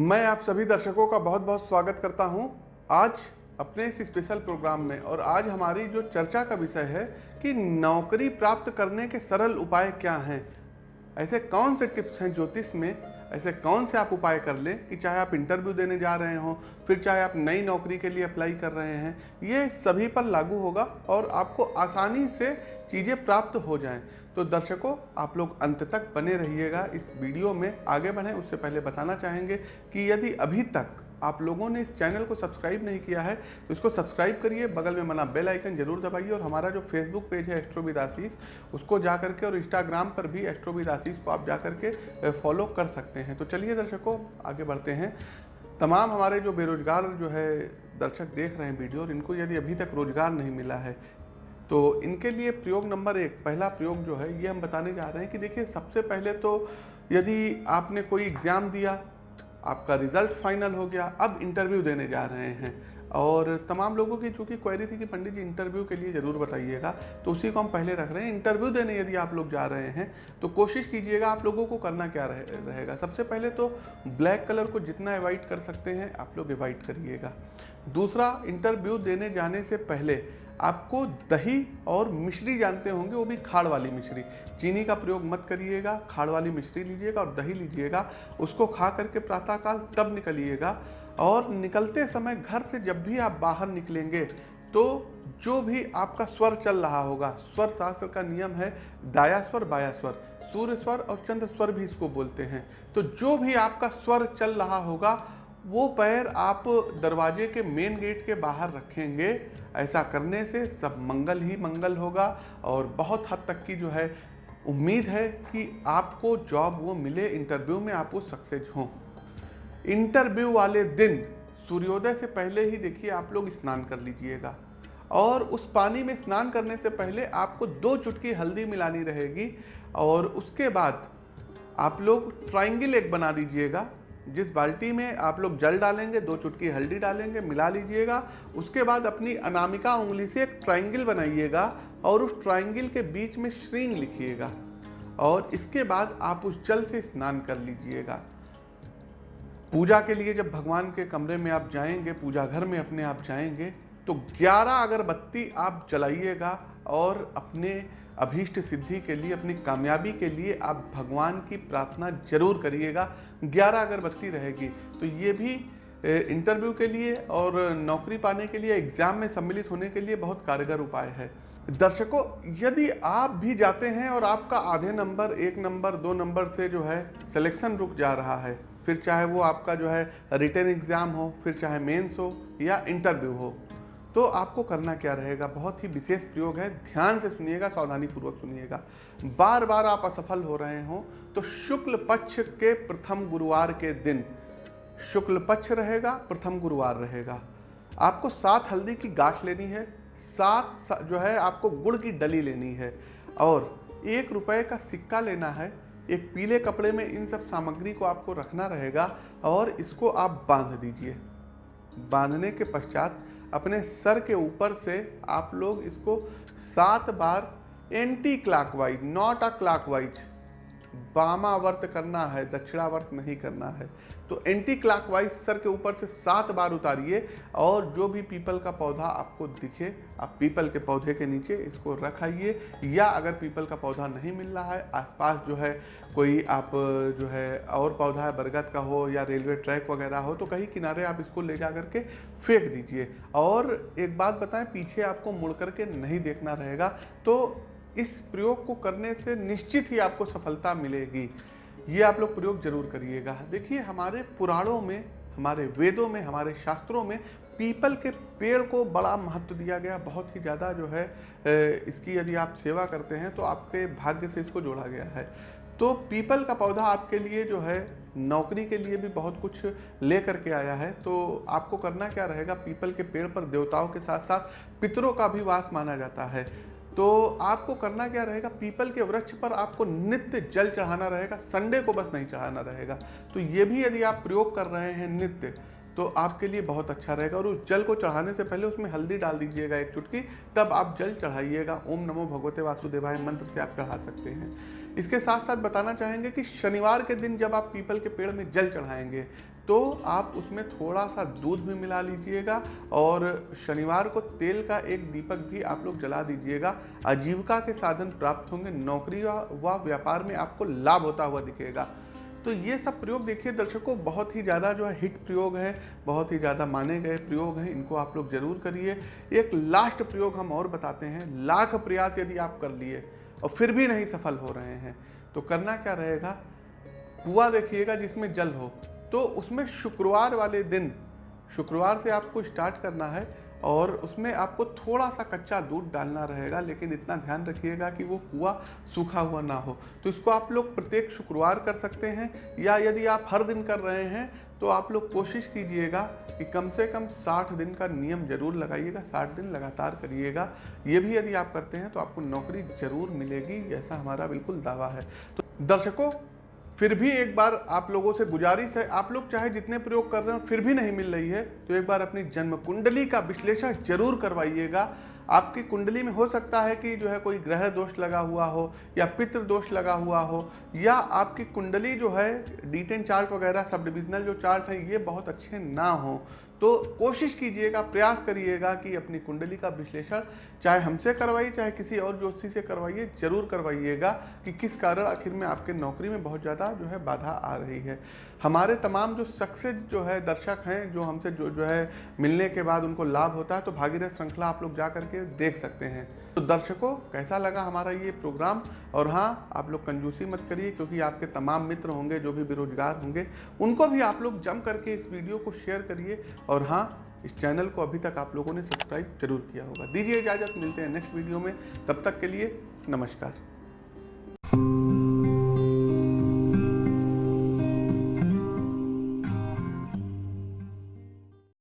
मैं आप सभी दर्शकों का बहुत बहुत स्वागत करता हूँ आज अपने इस स्पेशल प्रोग्राम में और आज हमारी जो चर्चा का विषय है कि नौकरी प्राप्त करने के सरल उपाय क्या हैं। ऐसे कौन से टिप्स हैं ज्योतिष में? ऐसे कौन से आप उपाय कर लें कि चाहे आप इंटरव्यू देने जा रहे हों, फिर चाहे आप नई नौकरी के लिए अप्लाई कर रहे हैं, ये सभी पर लागू होगा और आपको आसानी से चीज़ें प्राप्त हो जाएँ। तो दर्शकों, आप लोग अंत तक बने रहिएगा इस वीडियो में। आगे बढ़ें, उससे पहले बताना चाहेंगे कि यदि अभी तक आप लोगों ने इस चैनल को सब्सक्राइब नहीं किया है तो इसको सब्सक्राइब करिए, बगल में बना बेल आइकन ज़रूर दबाइए और हमारा जो फेसबुक पेज है एस्ट्रोविद आशीष उसको जा करके और इंस्टाग्राम पर भी एस्ट्रोविद आशीष को आप जा करके फॉलो कर सकते हैं। तो चलिए दर्शकों, आगे बढ़ते हैं। तमाम हमारे जो बेरोजगार जो है, दर्शक देख रहे हैं वीडियो और इनको यदि अभी तक रोज़गार नहीं मिला है तो इनके लिए प्रयोग नंबर एक, पहला प्रयोग जो है, ये हम बताने जा रहे हैं कि देखिए, सबसे पहले तो यदि आपने कोई एग्ज़ाम दिया आपका रिज़ल्ट फाइनल हो गया। अब इंटरव्यू देने जा रहे हैं। और तमाम लोगों की चूँकि क्वेरी थी कि पंडित जी इंटरव्यू के लिए ज़रूर बताइएगा। तो उसी को हम पहले रख रहे हैं। इंटरव्यू देने यदि आप लोग जा रहे हैं तो कोशिश कीजिएगा आप लोगों को करना क्या रहे, रहेगा। सबसे पहले तो ब्लैक कलर को जितना अवॉइड कर सकते हैं आप लोग अवॉइड करिएगा। दूसरा इंटरव्यू देने जाने से पहले आपको दही और मिश्री जानते होंगे, वो भी खाड़ वाली मिश्री। चीनी का प्रयोग मत करिएगा, खाड़ वाली मिश्री लीजिएगा और दही लीजिएगा, उसको खा करके प्रातःकाल तब निकलिएगा और निकलते समय घर से जब भी आप बाहर निकलेंगे तो जो भी आपका स्वर चल रहा होगा, स्वर शास्त्र का नियम है, दाया स्वर, बाया स्वर। सूर्य स्वर और चंद्र स्वर भी इसको बोलते हैं। तो जो भी आपका स्वर चल रहा होगा वो पैर आप दरवाजे के मेन गेट के बाहर रखेंगे, ऐसा करने से सब मंगल ही मंगल होगा और बहुत हद तक की जो है उम्मीद है कि आपको जॉब वो मिले इंटरव्यू में आप वो सक्सेस हों। इंटरव्यू वाले दिन, सूर्योदय से पहले ही देखिए आप लोग स्नान कर लीजिएगा और उस पानी में स्नान करने से पहले आपको दो चुटकी हल्दी मिलानी रहेगी और उसके बाद आप लोग ट्राइंगल एक बना दीजिएगा। जिस बाल्टी में आप लोग जल डालेंगे, दो चुटकी हल्दी डालेंगे, मिला लीजिएगा, उसके बाद अपनी अनामिका उंगली से एक ट्राइंगल बनाइएगा और उस ट्राइंगल के बीच में श्रींग लिखिएगा और इसके बाद आप उस जल से स्नान कर लीजिएगा। पूजा के लिए जब भगवान के कमरे में आप जाएँगे, पूजा घर में अपने आप जाएँगे तो 11 अगरबत्ती आप जलाइएगा और अपने अभीष्ट सिद्धि के लिए, अपनी कामयाबी के लिए आप भगवान की प्रार्थना ज़रूर करिएगा। ग्यारह अगरबत्ती रहेगी। तो ये भी इंटरव्यू के लिए और नौकरी पाने के लिए एग्ज़ाम में सम्मिलित होने के लिए बहुत कारगर उपाय है। दर्शकों, यदि आप भी जाते हैं और आपका आधे नंबर, एक नंबर, दो नंबर से जो है सिलेक्शन रुक जा रहा है, फिर चाहे वो आपका जो है रिटर्न एग्ज़ाम हो, फिर चाहे मेंस हो या इंटरव्यू हो तो आपको करना क्या रहेगा? बहुत ही विशेष प्रयोग है। ध्यान से सुनिएगा सावधानी पूर्वक सुनिएगा। बार बार आप असफल हो रहे हो तो शुक्ल पक्ष के प्रथम गुरुवार के दिन, शुक्ल पक्ष रहेगा, प्रथम गुरुवार रहेगा। आपको सात हल्दी की गांठ लेनी है। सात जो है, आपको गुड़ की डली लेनी है। और एक रुपए का सिक्का लेना है। एक पीले कपड़े में इन सब सामग्री को आपको रखना रहेगा और इसको आप बाँध दीजिए। बांधने के पश्चात अपने सर के ऊपर से आप लोग इसको सात बार anticlockwise not a clockwise वामावर्त करना है, दक्षिणावर्त नहीं करना है। तो एंटी क्लॉकवाइज सर के ऊपर से सात बार उतारिए और जो भी पीपल का पौधा आपको दिखे, आप पीपल के पौधे के नीचे इसको रखाइए। या अगर पीपल का पौधा नहीं मिल रहा है, आसपास जो है कोई आप जो है और पौधा है, बरगद का हो या रेलवे ट्रैक वगैरह हो तो कहीं किनारे आप इसको ले जा करके फेंक दीजिए। और एक बात बताएँ, पीछे आपको मुड़ करके नहीं देखना रहेगा। तो इस प्रयोग को करने से निश्चित ही आपको सफलता मिलेगी। ये आप लोग प्रयोग ज़रूर करिएगा। देखिए, हमारे पुराणों में, हमारे वेदों में, हमारे शास्त्रों में पीपल के पेड़ को बड़ा महत्व दिया गया। बहुत ही ज़्यादा जो है इसकी यदि आप सेवा करते हैं तो आपके भाग्य से इसको जोड़ा गया है। तो पीपल का पौधा आपके लिए जो है, नौकरी के लिए भी बहुत कुछ ले करके आया है। तो आपको करना क्या रहेगा? पीपल के पेड़ पर देवताओं के साथ साथ पितरों का भी वास माना जाता है। तो आपको करना क्या रहेगा? पीपल के वृक्ष पर आपको नित्य जल चढ़ाना रहेगा, संडे को बस नहीं चढ़ाना रहेगा। तो ये भी यदि आप प्रयोग कर रहे हैं नित्य तो आपके लिए बहुत अच्छा रहेगा। और उस जल को चढ़ाने से पहले उसमें हल्दी डाल दीजिएगा एक चुटकी, तब आप जल चढ़ाइएगा। ओम नमो भगवते वासुदेवाय मंत्र से आप चढ़ा सकते हैं। इसके साथ साथ बताना चाहेंगे कि शनिवार के दिन जब आप पीपल के पेड़ में जल चढ़ाएँगे तो आप उसमें थोड़ा सा दूध भी मिला लीजिएगा और शनिवार को तेल का एक दीपक भी आप लोग जला दीजिएगा। आजीविका के साधन प्राप्त होंगे, नौकरी व व्यापार में आपको लाभ होता हुआ दिखेगा। तो ये सब प्रयोग देखिए दर्शकों, बहुत ही ज़्यादा जो है हिट प्रयोग है, बहुत ही ज़्यादा माने गए प्रयोग हैं, इनको आप लोग ज़रूर करिए। एक लास्ट प्रयोग हम और बताते हैं, लाख प्रयास यदि आप कर लिए और फिर भी नहीं सफल हो रहे हैं तो करना क्या रहेगा? कुआ देखिएगा जिसमें जल हो। तो उसमें शुक्रवार वाले दिन, शुक्रवार से आपको स्टार्ट करना है और उसमें आपको थोड़ा सा कच्चा दूध डालना रहेगा, लेकिन इतना ध्यान रखिएगा कि वो कुआ सूखा हुआ ना हो। तो इसको आप लोग प्रत्येक शुक्रवार कर सकते हैं या यदि आप हर दिन कर रहे हैं तो आप लोग कोशिश कीजिएगा कि कम से कम 60 दिन का नियम ज़रूर लगाइएगा 60 दिन लगातार करिएगा। ये भी यदि आप करते हैं तो आपको नौकरी ज़रूर मिलेगी, ऐसा हमारा बिल्कुल दावा है। तो दर्शकों फिर भी एक बार आप लोगों से गुजारिश है, आप लोग चाहे जितने प्रयोग कर रहे हो, फिर भी नहीं मिल रही है तो एक बार अपनी जन्म कुंडली का विश्लेषण ज़रूर करवाइएगा। आपकी कुंडली में हो सकता है कि जो है कोई ग्रह दोष लगा हुआ हो या पितृ दोष लगा हुआ हो, या आपकी कुंडली जो है डी टेन चार्ट वगैरह, सब डिविजनल जो चार्ट है, ये बहुत अच्छे ना हो। तो कोशिश कीजिएगा, प्रयास करिएगा कि अपनी कुंडली का विश्लेषण चाहे हमसे करवाइए, चाहे किसी और ज्योतिषी से करवाइए, ज़रूर करवाइएगा कि किस कारण आखिर में आपके नौकरी में बहुत ज़्यादा जो है बाधा आ रही है। हमारे तमाम जो सक्सेस जो है दर्शक हैं, जो हमसे जो जो है मिलने के बाद उनको लाभ होता है तो भागीरथ श्रृंखला आप लोग जा करके देख सकते हैं। तो दर्शकों, कैसा लगा हमारा ये प्रोग्राम? और हाँ आप लोग कंजूसी मत करिए, क्योंकि आपके तमाम मित्र होंगे, जो भी बेरोजगार होंगे, उनको भी आप लोग जम करके इस वीडियो को शेयर करिए और हाँ इस चैनल को अभी तक आप लोगों ने सब्सक्राइब ज़रूर किया होगा। दीजिए इजाज़त, मिलते हैं नेक्स्ट वीडियो में। तब तक के लिए नमस्कार।